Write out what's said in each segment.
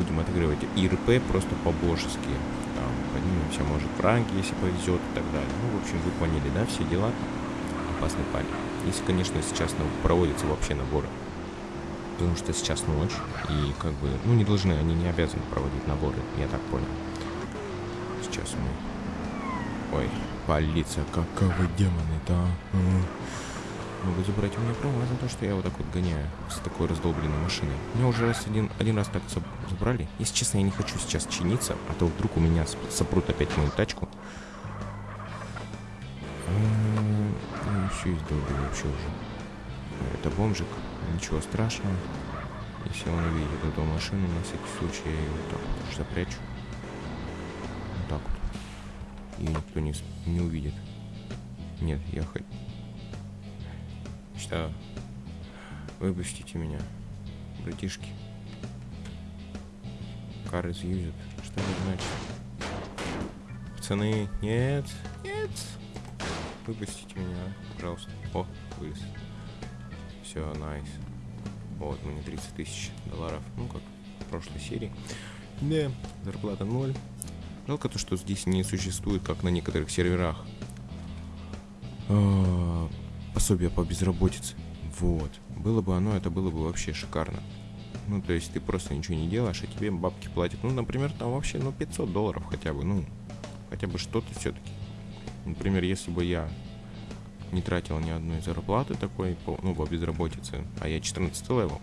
будем отыгрывать ИРП просто по-божески. Там поднимемся, может, в ранге, если повезет и так далее. Ну, в общем, вы поняли, да, все дела. Опасный парень. Если, конечно, сейчас проводятся вообще наборы. Потому что сейчас ночь, и как бы, ну, не должны, они не обязаны проводить наборы, я так понял. Сейчас мы... Ой, полиция, каковы демоны-то, а? Могут забрать у меня права за то, что я вот так вот гоняю с такой раздолбленной машиной. Меня уже раз один, один раз так забрали. Если честно, я не хочу сейчас чиниться, а то вдруг у меня сопрут опять мою тачку. Ну, все издолбили вообще уже. Это бомжик, ничего страшного. Если он увидит эту машину, на всякий случай я ее вот так вот запрячу. Вот так вот. И никто не, не увидит. Нет, я хоть что? Выпустите меня, братишки. Кар изъюзят. Что это значит? Пацаны, нет, нет. Выпустите меня, пожалуйста. О, вылез. Все, найс. Вот, мне 30 тысяч долларов. Ну, как в прошлой серии. Да, зарплата ноль. Жалко то, что здесь не существует, как на некоторых серверах, а, пособие по безработице. Вот. Было бы оно, это было бы вообще шикарно. Ну, то есть ты просто ничего не делаешь, а тебе бабки платят. Ну, например, там вообще, ну, 500 долларов хотя бы, ну, хотя бы что-то все-таки. Например, если бы я не тратил ни одной зарплаты такой, ну, по безработице, а я 14 level,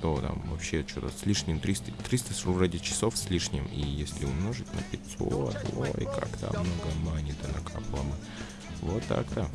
то там вообще что-то с лишним 300, 300 вроде часов с лишним, и если умножить на 500, ой, как там много money-то накапало бы. Вот так-то.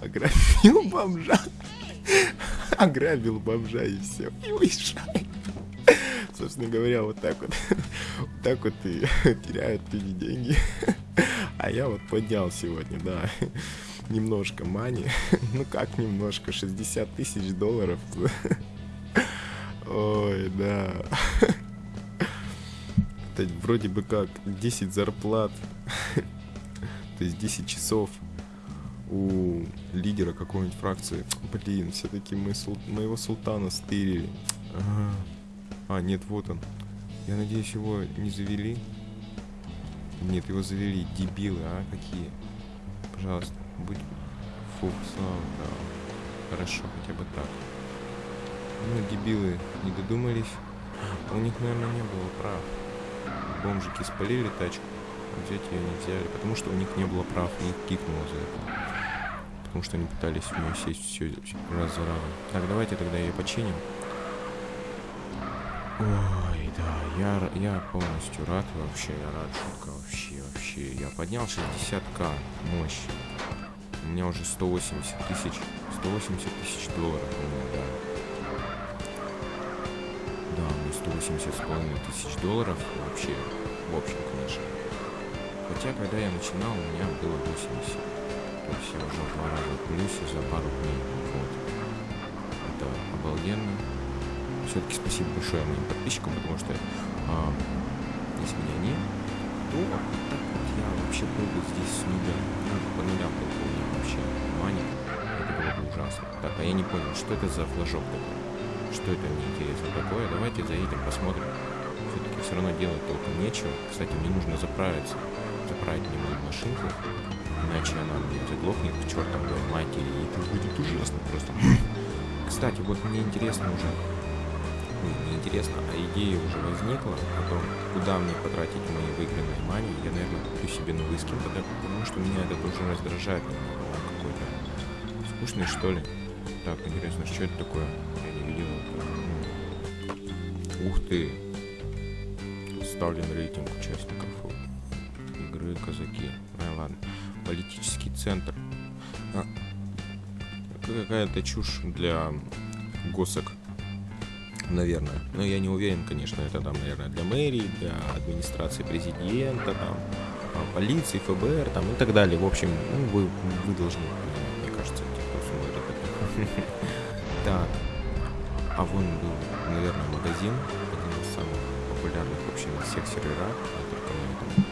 Ограбил бомжа. Ограбил бомжа и все. И уезжает. Собственно говоря, вот так вот. Вот так вот и теряют люди деньги. А я вот поднял сегодня, да. Немножко мани. Ну как немножко? 60 тысяч долларов. Ой, да. Это вроде бы как 10 зарплат. То есть 10 часов у лидера какой-нибудь фракции. Блин, все-таки мы сул... моего султана стырили. Ага. А, нет, вот он. Я надеюсь, его не завели. Нет, его завели. Дебилы, а? Какие? Пожалуйста, будь... Слава, да. Хорошо, хотя бы так. Ну, дебилы не додумались. У них, наверное, не было прав. Бомжики спалили тачку. Взять ее не взяли, потому что у них не было прав, и их кикнуло за это. Потому что они пытались нее сесть все раз за разом. Так, давайте тогда ее починим. Ой, да, я, я полностью рад вообще, я рад, шутка вообще, вообще. Я поднял 60к, мощь. У меня уже 180 тысяч, 180 тысяч долларов у меня, да. Да, у меня 180 с половиной тысяч долларов вообще, в общем, конечно. Хотя, когда я начинал, у меня было 80. Я уже в плюсе за пару дней. Вот. Это обалденно. Все-таки спасибо большое моим подписчикам, потому что а, если бы не то так вот я вообще был бы здесь с нуля. Ну, по нулям был бы у меня вообще мани. Это было бы ужасно. Так, а я не понял, что это за флажок такой? Что это мне интересно такое? Давайте заедем, посмотрим. Все-таки все равно делать толком нечего. Кстати, мне нужно заправиться. Заправить мою машинку. Иначе она мне заглохнет к чертовой матери. И это будет ужасно просто. Кстати, вот мне интересно уже ну, не интересно, а идея уже возникла о том, куда мне потратить мои выигранные мани, я, наверное, куплю себе новый скин, потому что меня это уже раздражает Он какой-то скучный, что ли. Так, интересно, что это такое? Я не видел. Ух ты! Ставлен рейтинг участников игры казаки. А, ладно. Политический центр. А, какая-то чушь для госок наверное. Но я не уверен, конечно, это там, наверное, для мэрии, для администрации президента, там, а, полиции, ФБР, там и так далее. В общем, ну, вы, вы должны мне кажется, те, кто смотрит это. Так. А вон был, наверное, магазин, один из самых популярных вообще на всех серверах, а только на этом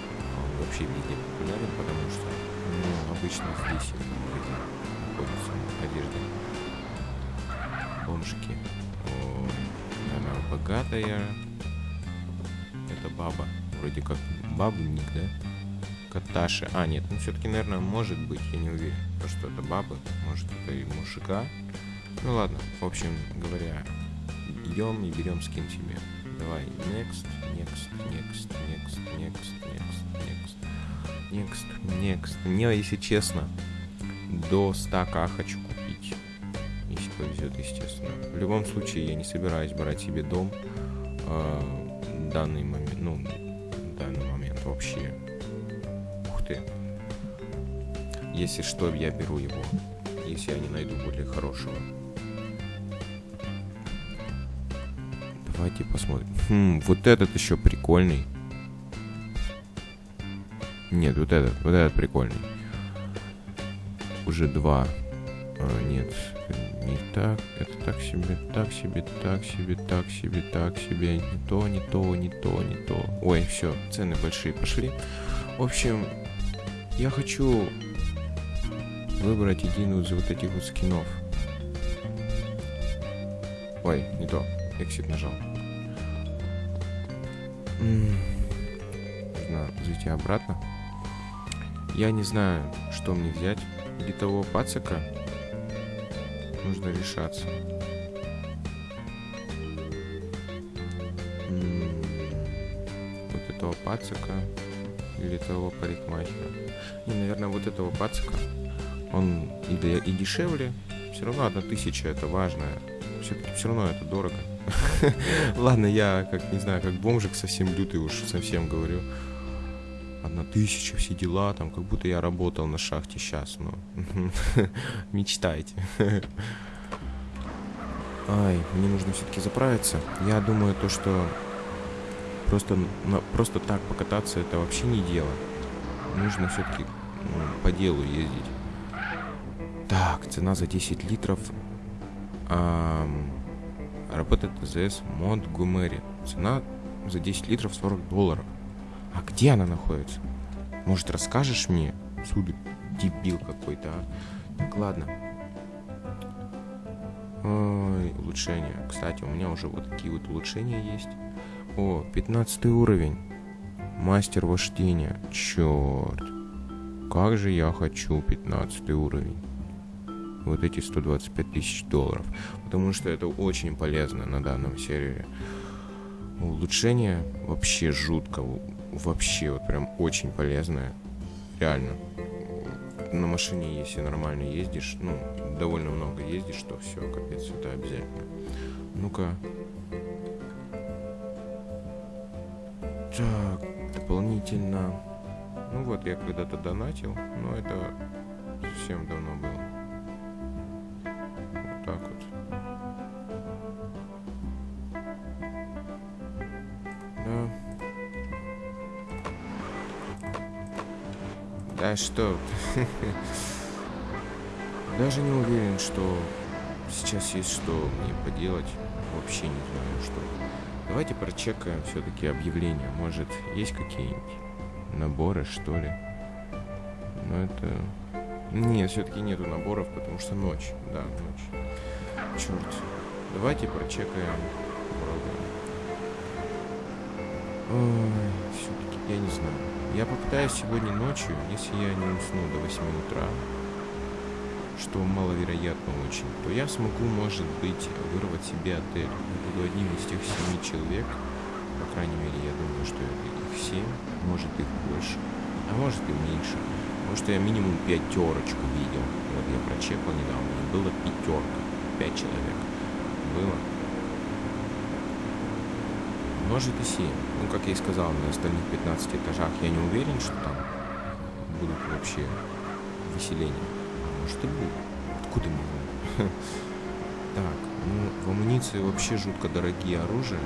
вообще везде популярен, потому что, ну, обычно здесь находится одежда. Бомжики богатая. Это баба. Вроде как бабу ник, да? Каташи. А, нет, ну все-таки, наверное, может быть, я не уверен. То, что это баба, может, это и мужика. Ну ладно, в общем говоря, идем и берем скин себе. Давай, next, next, next, next, next, next, next, next. Мне, если честно, до 100к хочу купить если повезет, естественно. В любом случае, я не собираюсь брать себе дом э, данный момент, ну, данный момент вообще. Ух ты. Если что, я беру его, если я не найду более хорошего. Давайте посмотрим. Хм, вот этот еще прикольный. Нет, вот этот, вот этот прикольный. Уже два. А, нет, не так, это так себе, так себе, так себе, так себе, так себе, не то, не то, не то, не то. Ой, все, цены большие пошли. В общем, я хочу выбрать один из вот этих вот скинов. Ой, не то, exit нажал. Нужно зайти обратно. Я не знаю, что мне взять. Или того пацика, нужно решаться. Вот этого пацика или того парикмахера. И, наверное, вот этого пацика. Он и, и дешевле. Все равно одна тысяча это важно. Все-таки все равно это дорого. Ладно, я как не знаю, как бомжик совсем лютый уж совсем говорю. Одна тысяча, все дела, там, как будто я работал на шахте сейчас, ну, мечтайте. Ай, мне нужно все-таки заправиться. Я думаю, то, что просто, на, просто так покататься, это вообще не дело. Нужно все-таки ну, по делу ездить. Так, цена за 10 литров. Эм, работает ТЗС Монтгомери. Цена за 10 литров 40 долларов. А где она находится? Может, расскажешь мне? Суды, дебил какой-то, а? Так, ладно. Ой, улучшения. Кстати, у меня уже вот такие вот улучшения есть. О, 15 уровень. Мастер вождения. Черт. Как же я хочу 15 уровень. Вот эти 125 тысяч долларов. Потому что это очень полезно на данном сервере. Улучшение вообще жутко. Вообще вот прям очень полезное. Реально. На машине, если нормально ездишь, ну, довольно много ездишь, то все, капец, это обязательно. Ну-ка. Так, дополнительно. Ну вот, я когда-то донатил, но это совсем давно было. Да что? Даже не уверен, что сейчас есть что мне поделать. Вообще не знаю, что. Давайте прочекаем все-таки объявления. Может, есть какие-нибудь наборы, что ли? Но это... Нет, все-таки нету наборов, потому что ночь. Да, ночь. Черт. Давайте прочекаем. Ой, все-таки я не знаю. Я попытаюсь сегодня ночью, если я не усну до 8 утра, что маловероятно очень, то я смогу, может быть, вырвать себе отель. Я буду одним из тех семи человек, по крайней мере, я думаю, что это их семь, может их больше, а может и меньше. Потому что я минимум пятерочку видел. Вот я прочекал недавно, было пятерка, пять человек. Было. Может и семь. Ну, как я и сказал, на остальных 15 этажах я не уверен, что там будут вообще выселения может и будет. Откуда мы знаем? Так, ну, в амуниции вообще жутко дорогие оружия.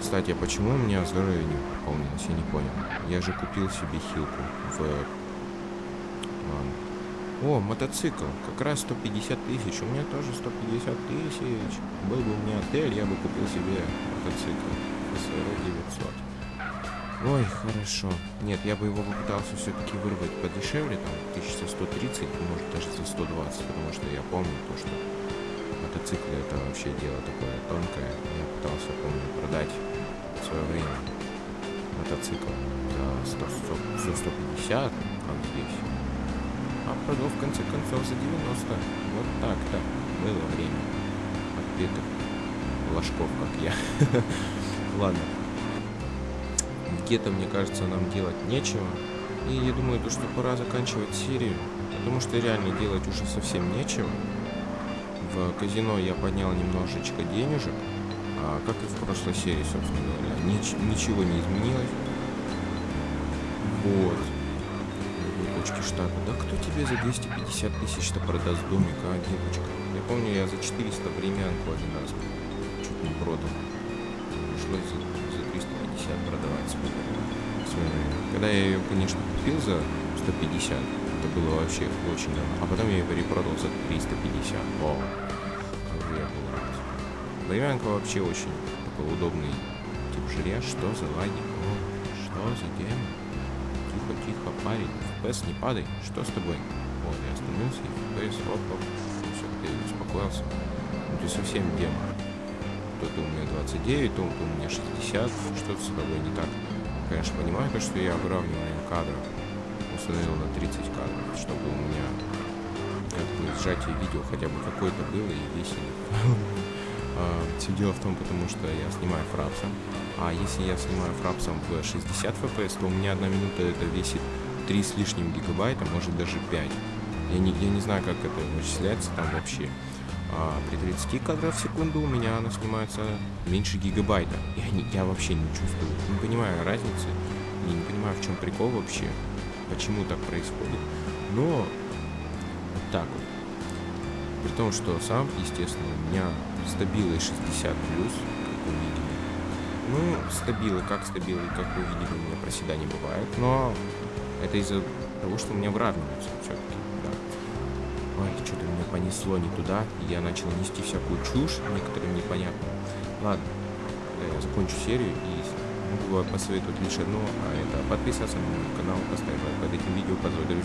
Кстати, а почему у меня здоровье не пополнилось? Я не понял. Я же купил себе хилку в... Ладно. О, мотоцикл. Как раз 150 тысяч. У меня тоже 150 тысяч. Был бы у меня отель, я бы купил себе мотоцикл. СР 900. Ой, хорошо. Нет, я бы его попытался все-таки вырвать подешевле, там, 1130, может, даже за 120, потому что я помню то, что мотоциклы это вообще дело такое тонкое. Я пытался, помню, продать в свое время мотоцикл за, 100, 100, за 150, как здесь. А продал в конце концов за 90. Вот так-то было время. Отпетых ложков, как я. Ладно где-то, мне кажется, нам делать нечего. И я думаю, то, что пора заканчивать серию, потому что реально делать уже совсем нечего. В казино я поднял немножечко денежек, а как и в прошлой серии, собственно говоря, нич ничего не изменилось. Вот. Точки штата. Да кто тебе за 250 тысяч-то продаст домик, а, девочка? Я помню, я за 400 времянку один раз чуть не продал. Пришлось за 150 продавать Когда я ее, конечно, купил за 150, это было вообще очень давно. А потом я ее перепродал за 350. Вау. Я был рад. Времянка вообще очень такой удобный тип жилья. Что за лаги? О, что за демон? Тихо, тихо, парень. FPS не падай. Что с тобой? Вот, я остановился и FPS, оп, оп. Все, ты успокоился. Ну, ты совсем демон то-то у меня 29, то, то у меня 60, что-то с тобой не так. Конечно, понимаю, то, что я выравнивание кадров установил на 30 кадров, чтобы у меня как бы сжатие видео хотя бы какое-то было и весело. А, Все дело в том, потому что я снимаю фрапсом, а если я снимаю фрапсом в 60 FPS, то у меня одна минута это весит 3 с лишним гигабайта, может даже 5. Я я не знаю, как это вычисляется там вообще. А при 30 кадрах в секунду у меня она снимается меньше гигабайта. Я, не, я вообще не чувствую, не понимаю разницы. Я не понимаю, в чем прикол вообще, почему так происходит. Но вот так вот. При том, что сам, естественно, у меня стабилы 60 плюс, как вы видели. Ну, стабилы, как стабилы, как вы видели, у меня проседаний бывает. Но это из-за того, что у меня выравниваются все-таки, да. Ой, меня понесло не туда, я начал нести всякую чушь, некоторым непонятно. Ладно, я закончу серию и могу посоветовать лишь одно, а это подписаться на мой канал, поставить лайк под этим видео, друзей.